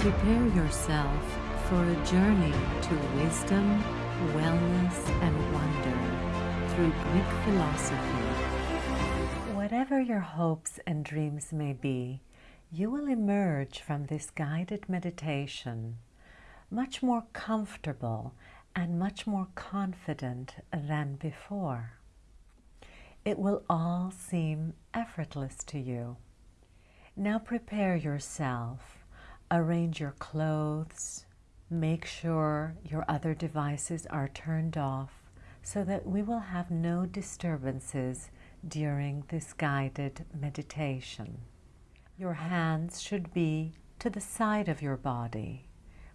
Prepare yourself for a journey to wisdom, wellness, and wonder through Greek philosophy. Whatever your hopes and dreams may be, you will emerge from this guided meditation much more comfortable and much more confident than before. It will all seem effortless to you. Now prepare yourself arrange your clothes, make sure your other devices are turned off so that we will have no disturbances during this guided meditation. Your hands should be to the side of your body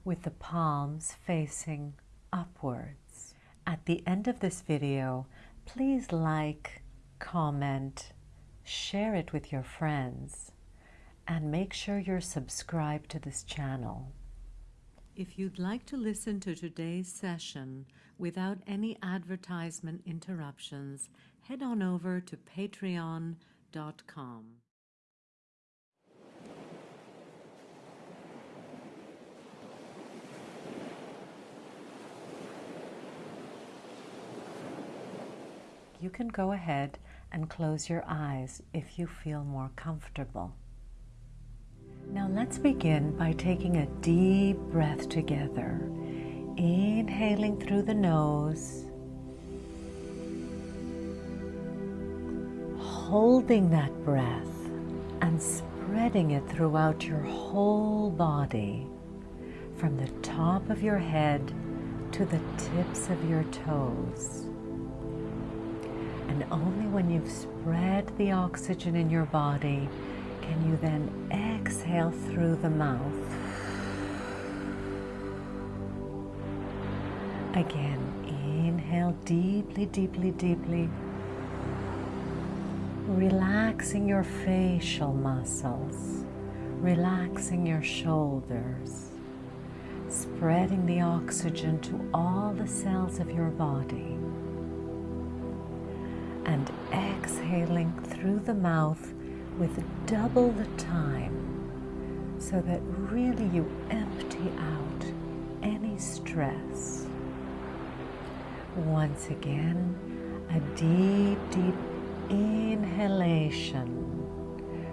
with the palms facing upwards. At the end of this video, please like, comment, share it with your friends and make sure you're subscribed to this channel. If you'd like to listen to today's session without any advertisement interruptions, head on over to patreon.com. You can go ahead and close your eyes if you feel more comfortable. Now let's begin by taking a deep breath together. Inhaling through the nose. Holding that breath and spreading it throughout your whole body from the top of your head to the tips of your toes. And only when you've spread the oxygen in your body can you then exhale through the mouth? Again, inhale deeply, deeply, deeply. Relaxing your facial muscles, relaxing your shoulders, spreading the oxygen to all the cells of your body. And exhaling through the mouth with double the time so that really you empty out any stress. Once again, a deep, deep inhalation,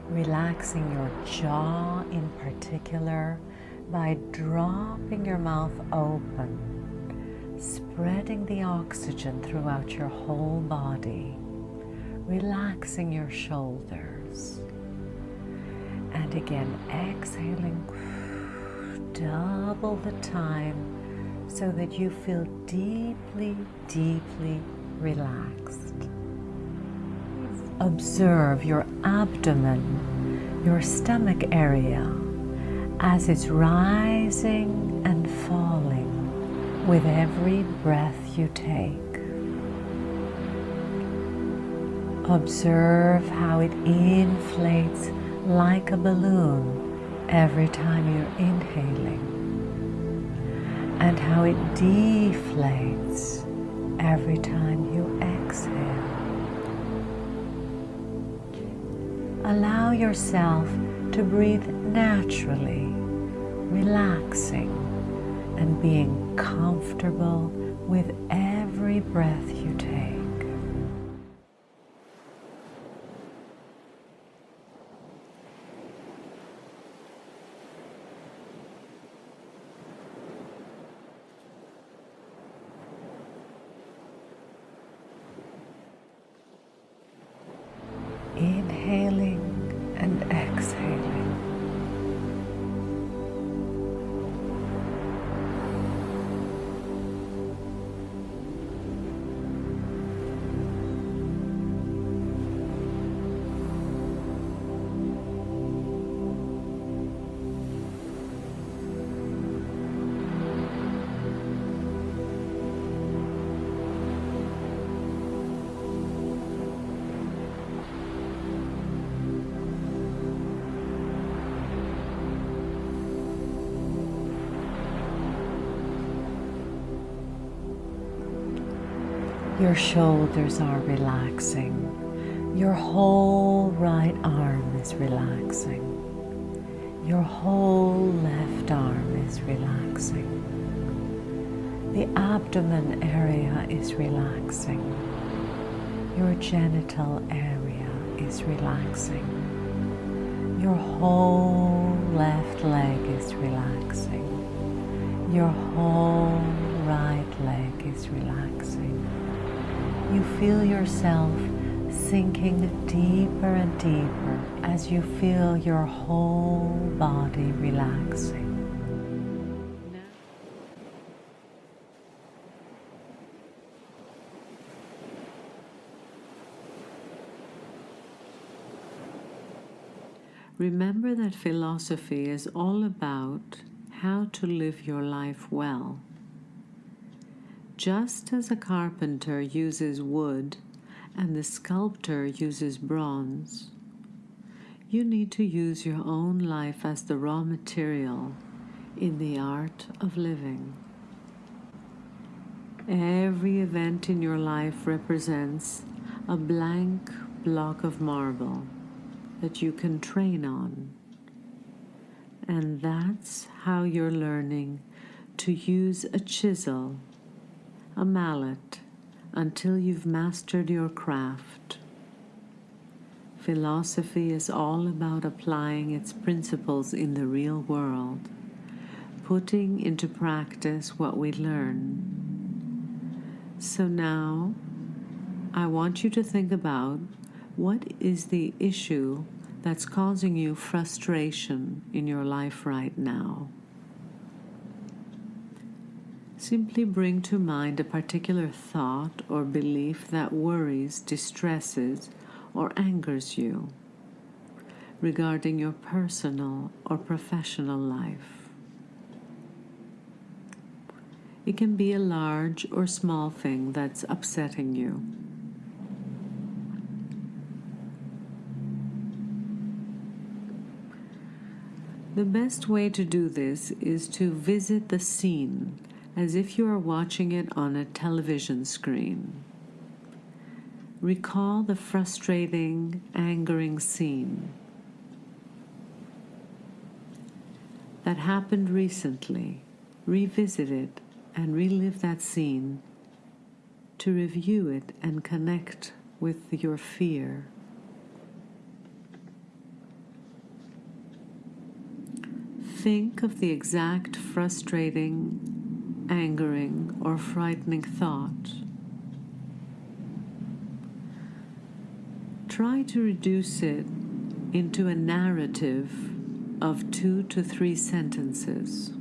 relaxing your jaw in particular by dropping your mouth open, spreading the oxygen throughout your whole body, relaxing your and again, exhaling double the time so that you feel deeply, deeply relaxed. Observe your abdomen, your stomach area, as it's rising and falling with every breath you take. Observe how it inflates like a balloon every time you're inhaling and how it deflates every time you exhale. Allow yourself to breathe naturally, relaxing and being comfortable with every breath you take. Your shoulders are relaxing. Your whole right arm is relaxing. Your whole left arm is relaxing. The abdomen area is relaxing. Your genital area is relaxing. Your whole left leg is relaxing. Your whole right leg is relaxing. You feel yourself sinking deeper and deeper as you feel your whole body relaxing. Remember that philosophy is all about how to live your life well. Just as a carpenter uses wood and the sculptor uses bronze, you need to use your own life as the raw material in the art of living. Every event in your life represents a blank block of marble that you can train on. And that's how you're learning to use a chisel, a mallet, until you've mastered your craft. Philosophy is all about applying its principles in the real world, putting into practice what we learn. So now, I want you to think about what is the issue that's causing you frustration in your life right now. Simply bring to mind a particular thought or belief that worries, distresses, or angers you regarding your personal or professional life. It can be a large or small thing that's upsetting you. The best way to do this is to visit the scene as if you are watching it on a television screen. Recall the frustrating, angering scene that happened recently. Revisit it and relive that scene to review it and connect with your fear. Think of the exact frustrating angering, or frightening thought. Try to reduce it into a narrative of two to three sentences.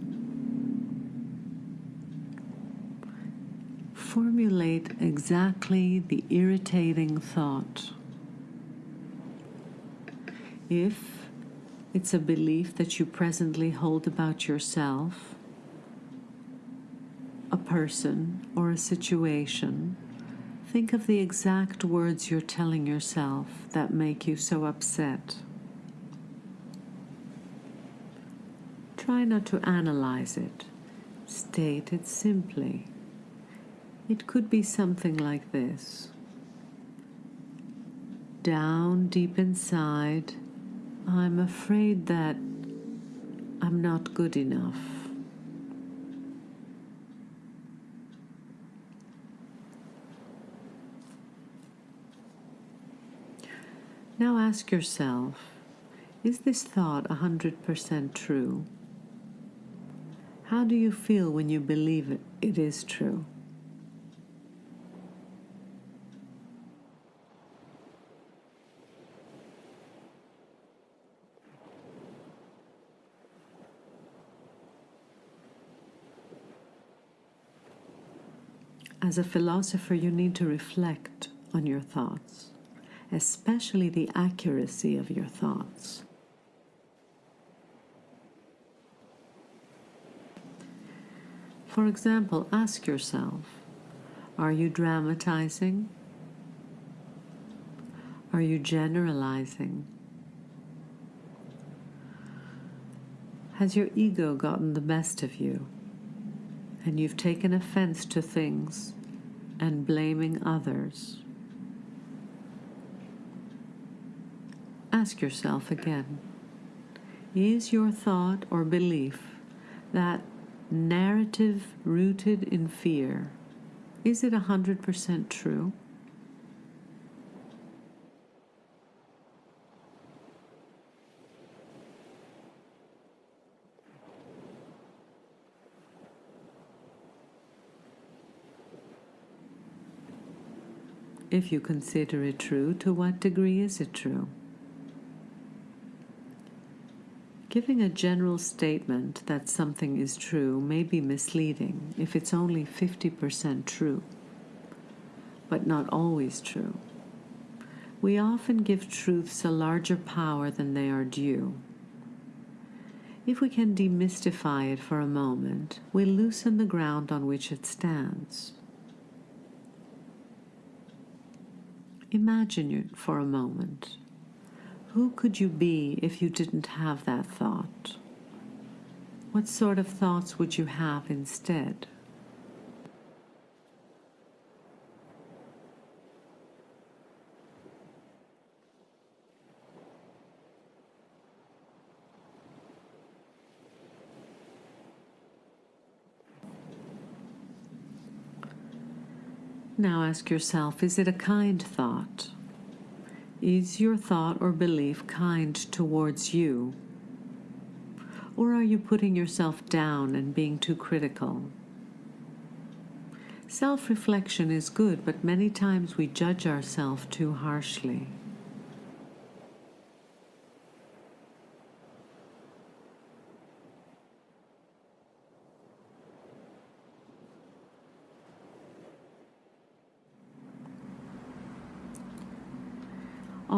Formulate exactly the irritating thought. If it's a belief that you presently hold about yourself, person or a situation, think of the exact words you're telling yourself that make you so upset. Try not to analyze it. State it simply. It could be something like this. Down deep inside, I'm afraid that I'm not good enough. Now ask yourself, is this thought 100% true? How do you feel when you believe it, it is true? As a philosopher, you need to reflect on your thoughts especially the accuracy of your thoughts. For example, ask yourself, are you dramatizing? Are you generalizing? Has your ego gotten the best of you and you've taken offense to things and blaming others? Ask yourself again Is your thought or belief that narrative rooted in fear, is it 100% true? If you consider it true, to what degree is it true? Giving a general statement that something is true may be misleading if it's only 50% true, but not always true. We often give truths a larger power than they are due. If we can demystify it for a moment, we loosen the ground on which it stands. Imagine it for a moment. Who could you be if you didn't have that thought? What sort of thoughts would you have instead? Now ask yourself is it a kind thought? Is your thought or belief kind towards you? Or are you putting yourself down and being too critical? Self reflection is good, but many times we judge ourselves too harshly.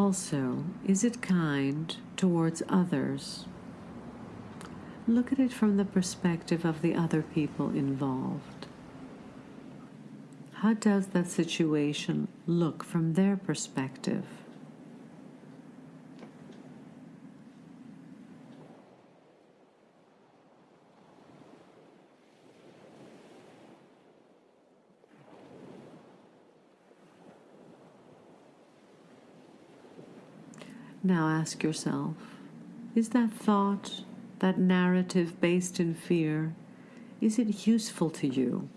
Also, is it kind towards others? Look at it from the perspective of the other people involved. How does that situation look from their perspective? Now ask yourself is that thought, that narrative based in fear, is it useful to you?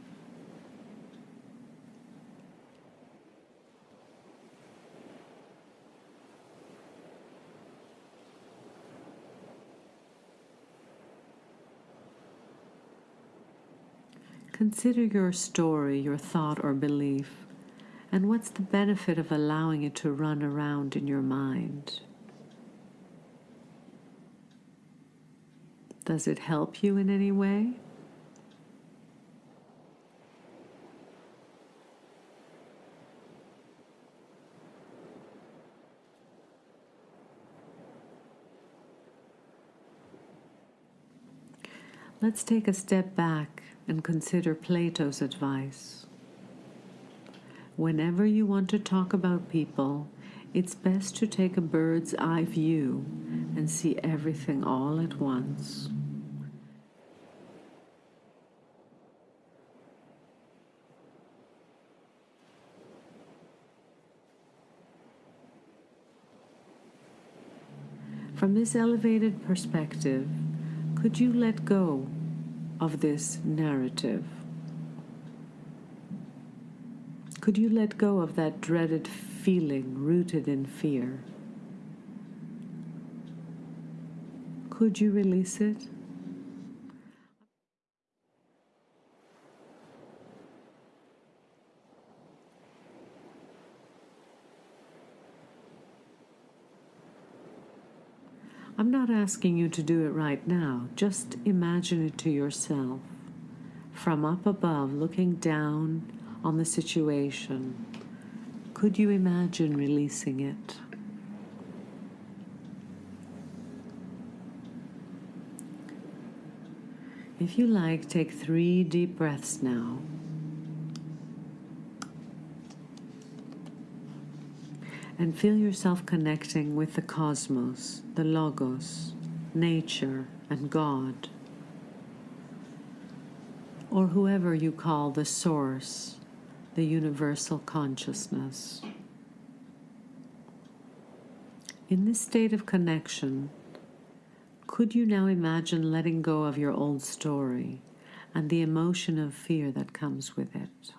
Consider your story, your thought or belief, and what's the benefit of allowing it to run around in your mind? Does it help you in any way? Let's take a step back and consider Plato's advice. Whenever you want to talk about people, it's best to take a bird's eye view and see everything all at once. From this elevated perspective, could you let go of this narrative? Could you let go of that dreaded feeling rooted in fear? Could you release it? I'm not asking you to do it right now. Just imagine it to yourself. From up above, looking down on the situation, could you imagine releasing it? If you like, take three deep breaths now. And feel yourself connecting with the cosmos, the Logos, nature, and God, or whoever you call the Source, the universal consciousness. In this state of connection, could you now imagine letting go of your old story and the emotion of fear that comes with it.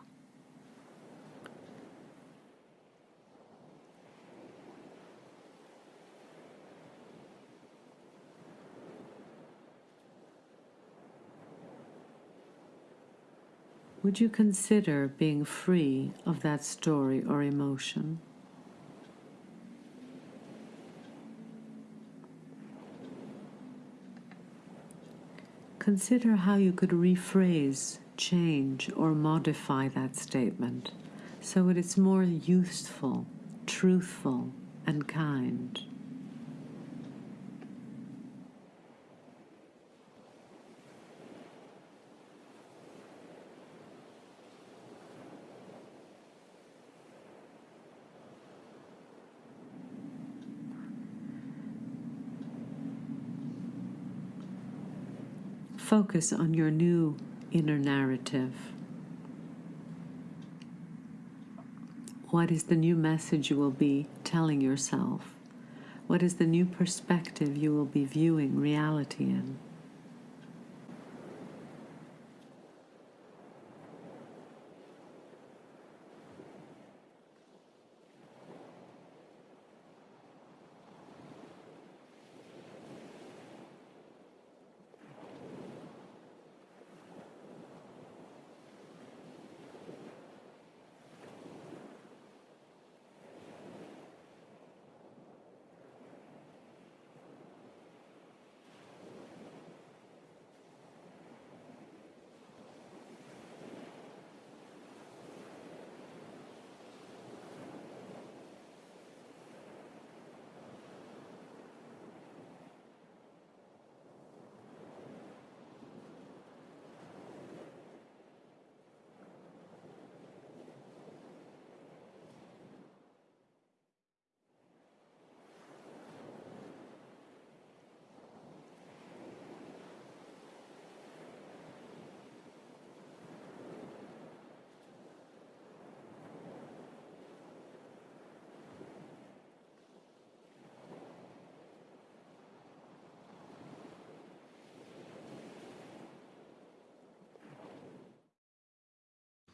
Would you consider being free of that story or emotion? Consider how you could rephrase, change, or modify that statement so it is more useful, truthful, and kind. Focus on your new inner narrative. What is the new message you will be telling yourself? What is the new perspective you will be viewing reality in?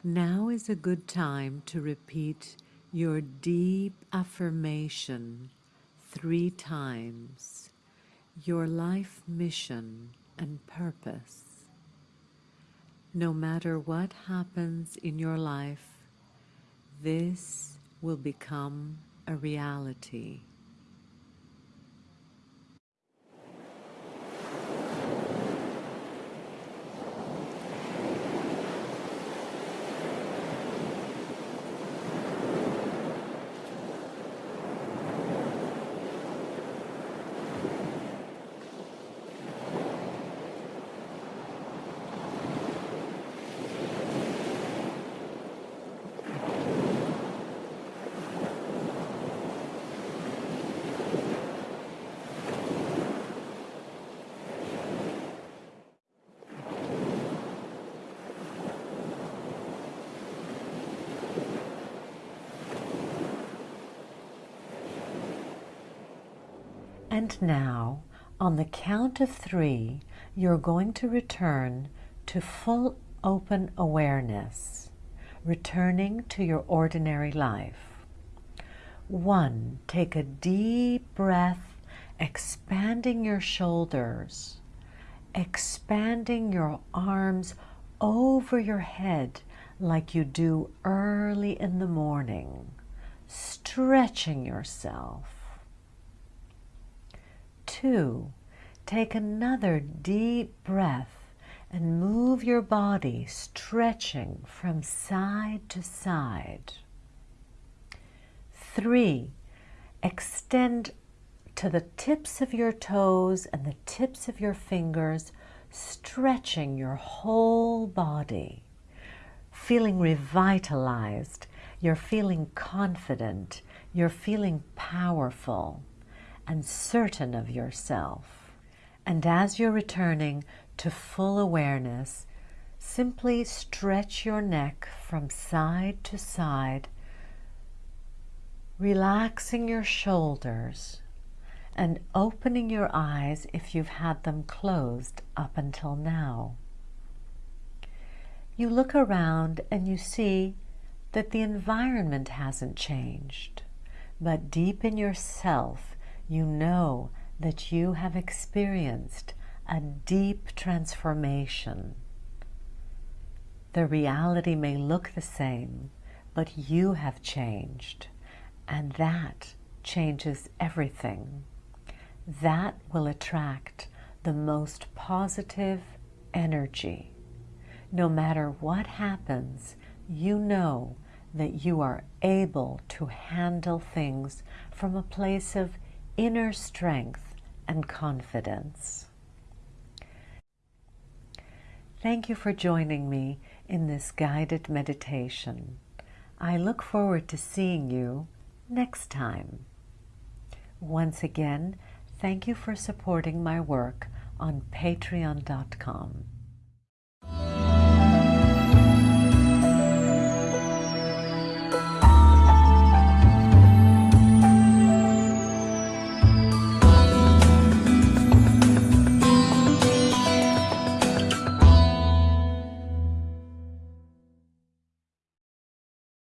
Now is a good time to repeat your deep affirmation three times, your life mission and purpose. No matter what happens in your life, this will become a reality. And now, on the count of three, you're going to return to full open awareness, returning to your ordinary life. One, take a deep breath, expanding your shoulders, expanding your arms over your head like you do early in the morning, stretching yourself two, take another deep breath and move your body stretching from side to side. Three, extend to the tips of your toes and the tips of your fingers, stretching your whole body, feeling revitalized, you're feeling confident, you're feeling powerful and certain of yourself. And as you're returning to full awareness, simply stretch your neck from side to side, relaxing your shoulders and opening your eyes if you've had them closed up until now. You look around and you see that the environment hasn't changed, but deep in yourself, you know that you have experienced a deep transformation. The reality may look the same, but you have changed, and that changes everything. That will attract the most positive energy. No matter what happens, you know that you are able to handle things from a place of inner strength and confidence. Thank you for joining me in this guided meditation. I look forward to seeing you next time. Once again, thank you for supporting my work on patreon.com.